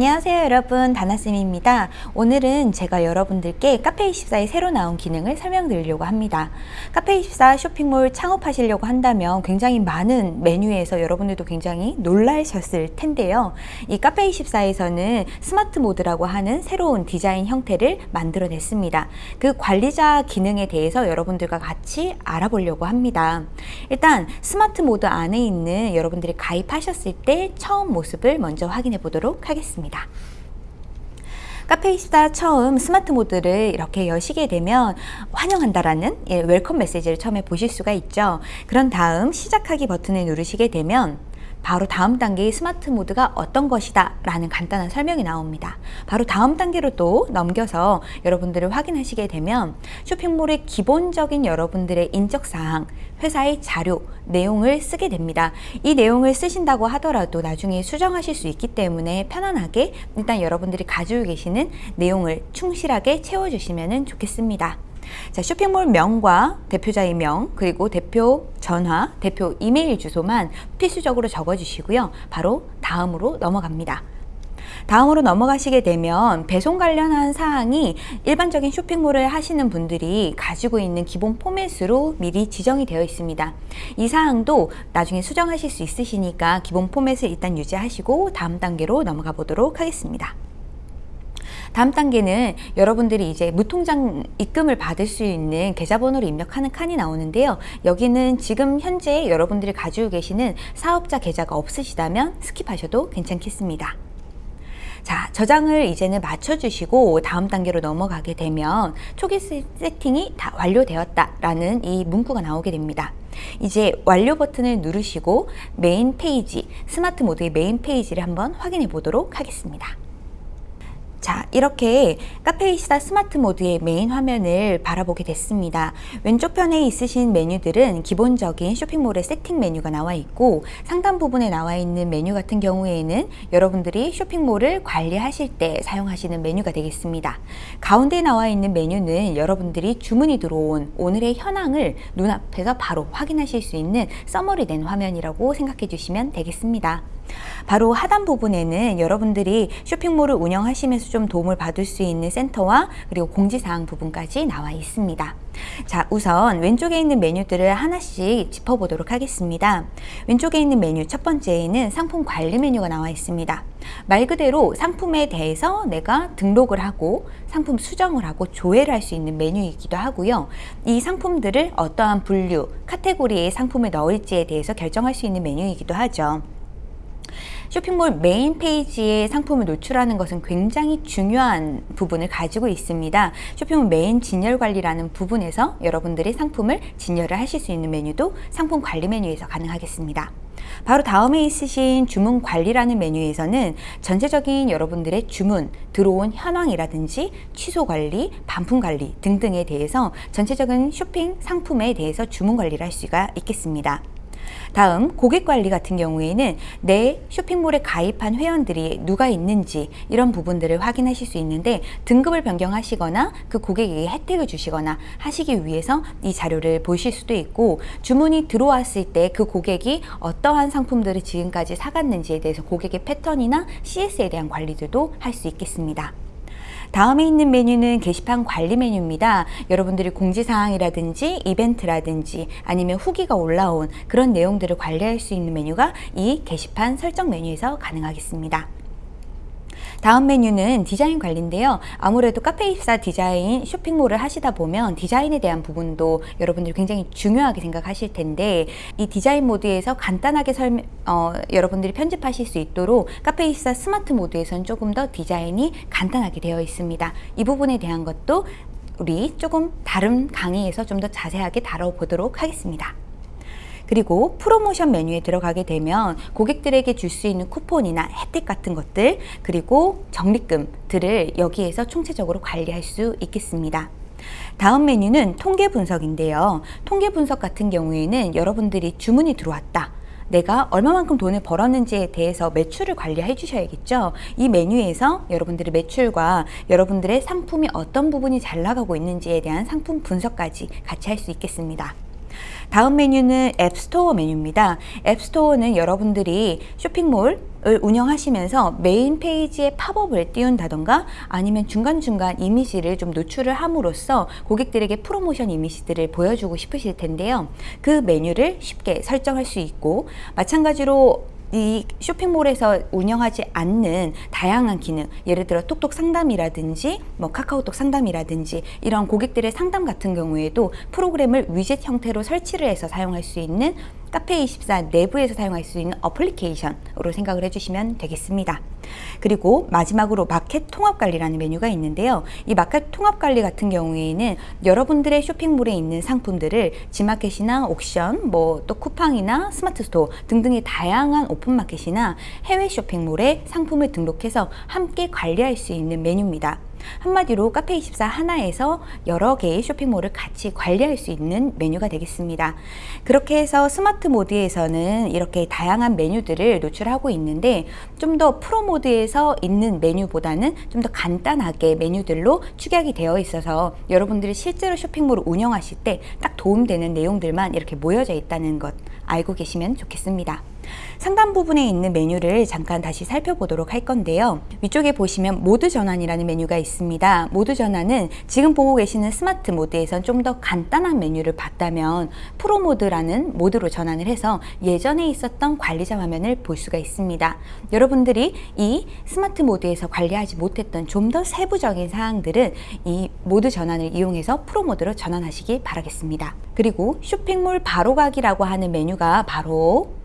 안녕하세요 여러분. 다나쌤입니다. 오늘은 제가 여러분들께 카페24에 새로 나온 기능을 설명드리려고 합니다. 카페24 쇼핑몰 창업하시려고 한다면 굉장히 많은 메뉴에서 여러분들도 굉장히 놀라셨을 텐데요. 이 카페24에서는 스마트 모드라고 하는 새로운 디자인 형태를 만들어냈습니다. 그 관리자 기능에 대해서 여러분들과 같이 알아보려고 합니다. 일단 스마트 모드 안에 있는 여러분들이 가입하셨을 때 처음 모습을 먼저 확인해 보도록 하겠습니다 있습니다. 카페24 처음 스마트 모드를 이렇게 여시게 되면 환영한다라는 예, welcome 메시지를 처음에 보실 수가 있죠. 그런 다음 시작하기 버튼을 누르시게 되면 바로 다음 단계의 스마트 모드가 어떤 것이다 라는 간단한 설명이 나옵니다. 바로 다음 단계로 또 넘겨서 여러분들을 확인하시게 되면 쇼핑몰의 기본적인 여러분들의 인적사항, 회사의 자료, 내용을 쓰게 됩니다. 이 내용을 쓰신다고 하더라도 나중에 수정하실 수 있기 때문에 편안하게 일단 여러분들이 가지고 계시는 내용을 충실하게 채워주시면 좋겠습니다. 자, 쇼핑몰 명과 대표자의 명, 그리고 대표 전화, 대표 이메일 주소만 필수적으로 적어주시고요. 바로 다음으로 넘어갑니다. 다음으로 넘어가시게 되면 배송 관련한 사항이 일반적인 쇼핑몰을 하시는 분들이 가지고 있는 기본 포맷으로 미리 지정이 되어 있습니다. 이 사항도 나중에 수정하실 수 있으시니까 기본 포맷을 일단 유지하시고 다음 단계로 넘어가 보도록 하겠습니다. 다음 단계는 여러분들이 이제 무통장 입금을 받을 수 있는 계좌번호를 입력하는 칸이 나오는데요. 여기는 지금 현재 여러분들이 가지고 계시는 사업자 계좌가 없으시다면 skip하셔도 괜찮겠습니다. 자, 저장을 이제는 마쳐주시고 다음 단계로 넘어가게 되면 초기 세팅이 다 완료되었다 라는 이 문구가 나오게 됩니다. 이제 완료 버튼을 누르시고 메인 페이지, 스마트 모드의 메인 페이지를 한번 확인해 보도록 하겠습니다. 자 이렇게 카페24 스마트 모드의 메인 화면을 바라보게 됐습니다. 왼쪽 편에 있으신 메뉴들은 기본적인 쇼핑몰의 세팅 메뉴가 나와 있고 상단 부분에 나와 있는 메뉴 같은 경우에는 여러분들이 쇼핑몰을 관리하실 때 사용하시는 메뉴가 되겠습니다. 가운데 나와 있는 메뉴는 여러분들이 주문이 들어온 오늘의 현황을 눈앞에서 바로 확인하실 수 있는 summary 된 화면이라고 생각해 주시면 되겠습니다 바로 하단 부분에는 여러분들이 쇼핑몰을 운영하시면서 좀 도움을 받을 수 있는 센터와 그리고 공지사항 부분까지 나와 있습니다. 자 우선 왼쪽에 있는 메뉴들을 하나씩 짚어보도록 하겠습니다. 왼쪽에 있는 메뉴 첫 번째에는 상품 관리 메뉴가 나와 있습니다. 말 그대로 상품에 대해서 내가 등록을 하고 상품 수정을 하고 조회를 할 수 있는 메뉴이기도 하고요. 이 상품들을 어떠한 분류, 카테고리의 상품을 넣을지에 대해서 결정할 수 있는 메뉴이기도 하죠. 쇼핑몰 메인 페이지에 상품을 노출하는 것은 굉장히 중요한 부분을 가지고 있습니다. 쇼핑몰 메인 진열 관리라는 부분에서 여러분들이 상품을 진열을 하실 수 있는 메뉴도 상품 관리 메뉴에서 가능하겠습니다. 바로 다음에 있으신 주문 관리라는 메뉴에서는 전체적인 여러분들의 주문, 들어온 현황이라든지 취소 관리, 반품 관리 등등에 대해서 전체적인 쇼핑 상품에 대해서 주문 관리를 할 수가 있겠습니다. 다음 고객 관리 같은 경우에는 내 쇼핑몰에 가입한 회원들이 누가 있는지 이런 부분들을 확인하실 수 있는데 등급을 변경하시거나 그 고객에게 혜택을 주시거나 하시기 위해서 이 자료를 보실 수도 있고 주문이 들어왔을 때 그 고객이 어떠한 상품들을 지금까지 사갔는지에 대해서 고객의 패턴이나 CS에 대한 관리들도 할 수 있겠습니다. 다음에 있는 메뉴는 게시판 관리 메뉴입니다. 여러분들이 공지사항이라든지 이벤트라든지 아니면 후기가 올라온 그런 내용들을 관리할 수 있는 메뉴가 이 게시판 설정 메뉴에서 가능하겠습니다. 다음 메뉴는 디자인 관리인데요. 아무래도 카페24 디자인 쇼핑몰을 하시다 보면 디자인에 대한 부분도 여러분들이 굉장히 중요하게 생각하실 텐데 이 디자인 모드에서 간단하게 설명, 어, 여러분들이 편집하실 수 있도록 카페24 스마트 모드에서는 조금 더 디자인이 간단하게 되어 있습니다. 이 부분에 대한 것도 우리 조금 다른 강의에서 좀 더 자세하게 다뤄보도록 하겠습니다. 그리고 프로모션 메뉴에 들어가게 되면 고객들에게 줄 수 있는 쿠폰이나 혜택 같은 것들 그리고 적립금들을 여기에서 총체적으로 관리할 수 있겠습니다. 다음 메뉴는 통계 분석인데요. 통계 분석 같은 경우에는 여러분들이 주문이 들어왔다. 내가 얼마만큼 돈을 벌었는지에 대해서 매출을 관리해 주셔야겠죠. 이 메뉴에서 여러분들의 매출과 여러분들의 상품이 어떤 부분이 잘 나가고 있는지에 대한 상품 분석까지 같이 할 수 있겠습니다. 다음 메뉴는 앱스토어 메뉴입니다. 앱스토어는 여러분들이 쇼핑몰 을 운영하시면서 메인 페이지에 팝업을 띄운다던가 아니면 중간중간 이미지를 좀 노출을 함으로써 고객들에게 프로모션 이미지들을 보여주고 싶으실 텐데요. 그 메뉴를 쉽게 설정할 수 있고 마찬가지로 이 쇼핑몰에서 운영하지 않는 다양한 기능 예를 들어 톡톡 상담이라든지 뭐 카카오톡 상담이라든지 이런 고객들의 상담 같은 경우에도 프로그램을 위젯 형태로 설치를 해서 사용할 수 있는 카페24 내부에서 사용할 수 있는 어플리케이션으로 생각을 해주시면 되겠습니다. 그리고 마지막으로 마켓 통합 관리라는 메뉴가 있는데요. 이 마켓 통합 관리 같은 경우에는 여러분들의 쇼핑몰에 있는 상품들을 지마켓이나 옥션, 뭐 또 쿠팡이나 스마트 스토어 등등의 다양한 오픈마켓이나 해외 쇼핑몰에 상품을 등록해서 함께 관리할 수 있는 메뉴입니다. 한마디로 카페24 하나에서 여러 개의 쇼핑몰을 같이 관리할 수 있는 메뉴가 되겠습니다. 그렇게 해서 스마트 모드에서는 이렇게 다양한 메뉴들을 노출하고 있는데 좀 더 프로 모드에서 있는 메뉴보다는 좀 더 간단하게 메뉴들로 축약이 되어 있어서 여러분들이 실제로 쇼핑몰을 운영하실 때 딱 도움되는 내용들만 이렇게 모여져 있다는 것 알고 계시면 좋겠습니다. 상단 부분에 있는 메뉴를 잠깐 다시 살펴보도록 할 건데요. 위쪽에 보시면 모드 전환이라는 메뉴가 있습니다. 모드 전환은 지금 보고 계시는 스마트 모드에선 좀 더 간단한 메뉴를 봤다면 프로 모드라는 모드로 전환을 해서 예전에 있었던 관리자 화면을 볼 수가 있습니다. 여러분들이 이 스마트 모드에서 관리하지 못했던 좀 더 세부적인 사항들은 이 모드 전환을 이용해서 프로 모드로 전환하시기 바라겠습니다. 그리고 쇼핑몰 바로 가기라고 하는 메뉴가 바로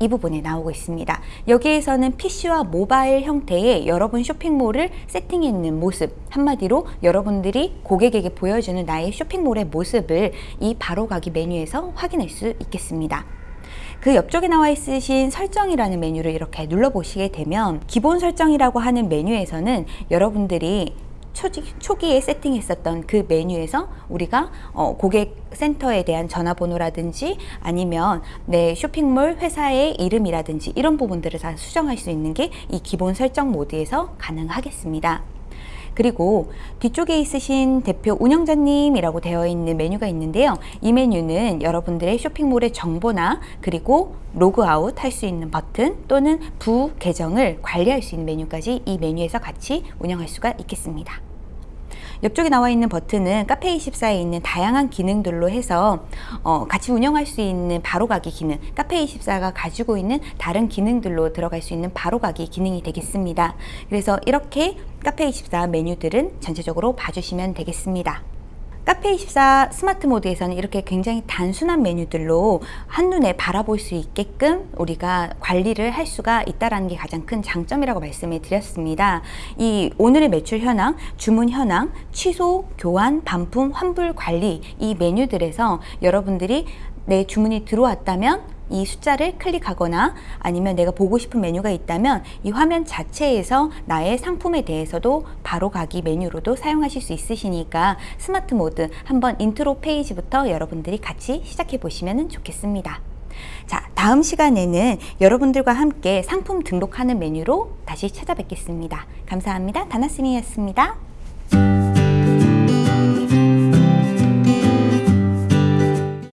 이 부분에 나오고 있습니다. 여기에서는 PC와 모바일 형태의 여러분 쇼핑몰을 세팅해 있는 모습 한마디로 여러분들이 고객에게 보여주는 나의 쇼핑몰의 모습을 이 바로가기 메뉴에서 확인할 수 있겠습니다. 그 옆쪽에 나와 있으신 설정이라는 메뉴를 이렇게 눌러보시게 되면 기본 설정이라고 하는 메뉴에서는 여러분들이 초기 에 세팅했었던 그 메뉴에서 우리가 어, 고객 센터에 대한 전화번호라든지 아니면 내 쇼핑몰 회사의 이름이라든지 이런 부분들을 다 수정할 수 있는 게 이 기본 설정 모드에서 가능하겠습니다. 그리고 뒤쪽에 있으신 대표 운영자님이라고 되어 있는 메뉴가 있는데요. 이 메뉴는 여러분들의 쇼핑몰의 정보나 그리고 로그아웃 할 수 있는 버튼 또는 부 계정을 관리할 수 있는 메뉴까지 이 메뉴에서 같이 운영할 수가 있겠습니다. 옆쪽에 나와 있는 버튼은 카페24에 있는 다양한 기능들로 해서 어, 같이 운영할 수 있는 바로가기 기능 카페24가 가지고 있는 다른 기능들로 들어갈 수 있는 바로가기 기능이 되겠습니다. 그래서 이렇게 카페24 메뉴들은 전체적으로 봐주시면 되겠습니다 카페24 스마트 모드에서는 이렇게 굉장히 단순한 메뉴들로 한눈에 바라볼 수 있게끔 우리가 관리를 할 수가 있다는 게 가장 큰 장점이라고 말씀을 드렸습니다. 이 오늘의 매출 현황, 주문 현황, 취소, 교환, 반품, 환불 관리 이 메뉴들에서 여러분들이 내 주문이 들어왔다면 이 숫자를 클릭하거나 아니면 내가 보고 싶은 메뉴가 있다면 이 화면 자체에서 나의 상품에 대해서도 바로 가기 메뉴로도 사용하실 수 있으시니까 스마트 모드 한번 인트로 페이지부터 여러분들이 같이 시작해 보시면 좋겠습니다. 자, 다음 시간에는 여러분들과 함께 상품 등록하는 메뉴로 다시 찾아뵙겠습니다. 감사합니다. 다나스미였습니다.